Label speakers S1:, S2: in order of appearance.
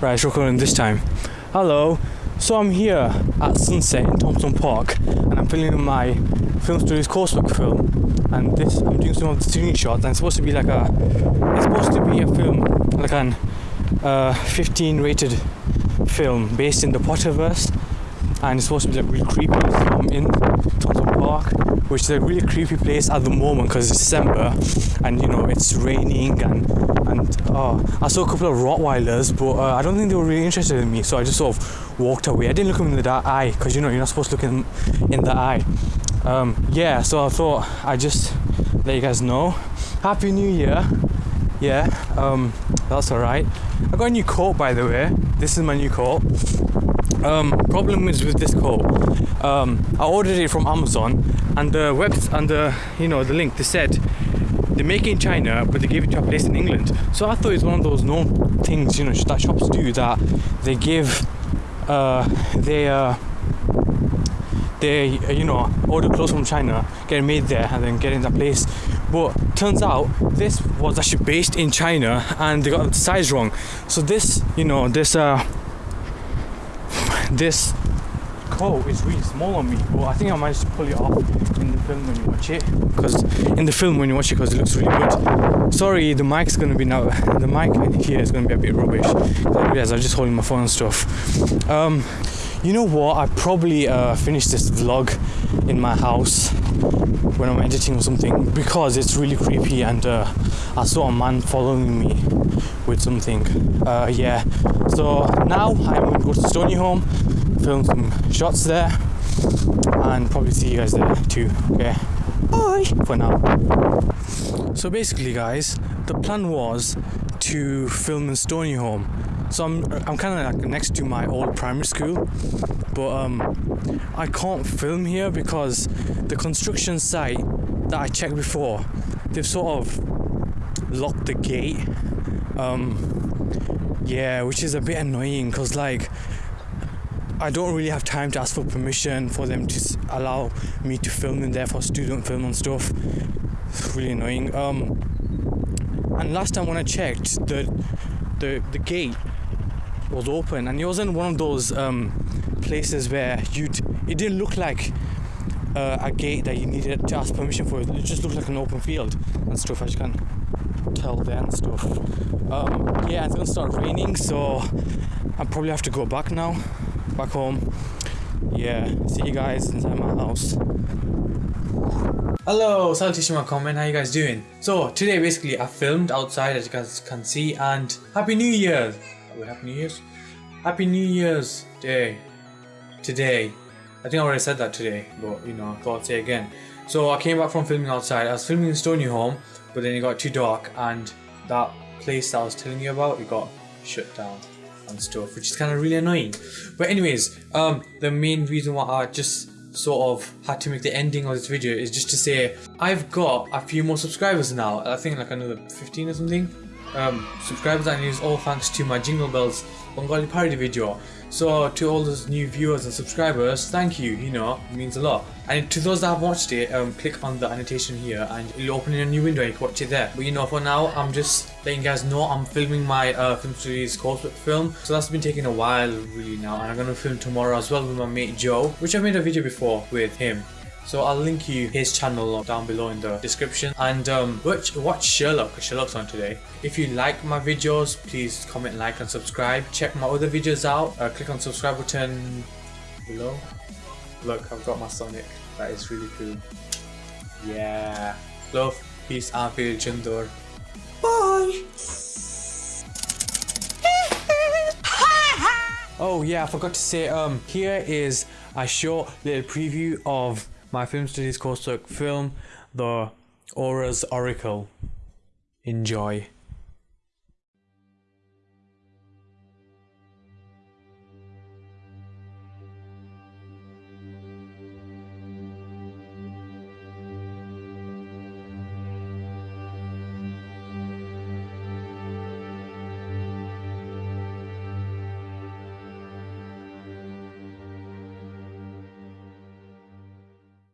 S1: Right, recording this time. Hello. So I'm here at Sunset in Thompson Park and I'm filming my film studies coursework film. And this, I'm doing some of the student shots and it's supposed to be like a, it's supposed to be a film, like an uh, 15 rated film based in the Potterverse. And it's supposed to be like really creepy. So I'm in Thompson Park, which is a really creepy place at the moment because it's December and you know it's raining and and uh, I saw a couple of Rottweilers, but uh, I don't think they were really interested in me, so I just sort of walked away. I didn't look them in the eye because you know you're not supposed to look in in the eye. Um, yeah, so I thought I just let you guys know. Happy New Year. Yeah, um, that's alright. I got a new coat by the way. This is my new coat. Um, problem is with this coat. Um, I ordered it from Amazon, and the web and the you know the link they said they make it in China, but they give it to a place in England. So I thought it's one of those known things, you know, that shops do that they give, uh, they, uh, they, uh, you know, order clothes from China, get made there, and then get in that place. But turns out this was actually based in China, and they got the size wrong. So this, you know, this, uh, this coat is really small on me but I think I managed to pull it off in the film when you watch it because in the film when you watch it because it looks really good. Sorry the mic's gonna be now the mic here is gonna be a bit rubbish. Because I'm just holding my phone and stuff. Um, you know what? I probably uh, finished this vlog in my house when I'm editing or something because it's really creepy and uh, I saw a man following me with something. Uh, yeah. So now I'm going to go to Stoneyholme film some shots there and probably see you guys there too okay? Bye. For now. So basically guys the plan was to film in Stoneyholme so I'm, I'm kind of like next to my old primary school but um, I can't film here because the construction site that I checked before they've sort of locked the gate. Um, yeah which is a bit annoying because like I don't really have time to ask for permission for them to allow me to film in there for student film and stuff. It's really annoying. Um, and last time when I checked, the the the gate was open, and it wasn't one of those um, places where you'd. It didn't look like uh, a gate that you needed to ask permission for. It just looked like an open field and stuff. As you can tell there and stuff. Um, yeah, it's gonna start raining, so I probably have to go back now back home. Yeah, see you guys inside my house. Hello, salutation my comment, how you guys doing? So today basically I filmed outside as you guys can see and Happy New Year! Wait, Happy New Year's? Happy New Year's Day. Today. I think I already said that today, but you know, I thought I'd say again. So I came back from filming outside. I was filming in Stoneyholme, but then it got too dark and that place that I was telling you about, it got shut down and stuff, which is kind of really annoying. But anyways, um, the main reason why I just sort of had to make the ending of this video is just to say I've got a few more subscribers now. I think like another 15 or something. Um, subscribers and it is all thanks to my Jingle Bells Bengali parody video. So to all those new viewers and subscribers, thank you, you know, it means a lot. And to those that have watched it, um, click on the annotation here and it'll open in a new window, you can watch it there. But you know, for now, I'm just letting you guys know I'm filming my uh, film series coursework film. So that's been taking a while really now and I'm gonna film tomorrow as well with my mate Joe, which I made a video before with him. So I'll link you his channel down below in the description and um, watch, watch Sherlock, because Sherlock's on today. If you like my videos, please comment, like and subscribe. Check my other videos out. Uh, click on subscribe button below. Look, I've got my Sonic. That is really cool. Yeah. Love, peace and feel Chindur. Bye! Oh yeah, I forgot to say, um, here is a short little preview of my film studies coursework film, The Aura's Oracle. Enjoy.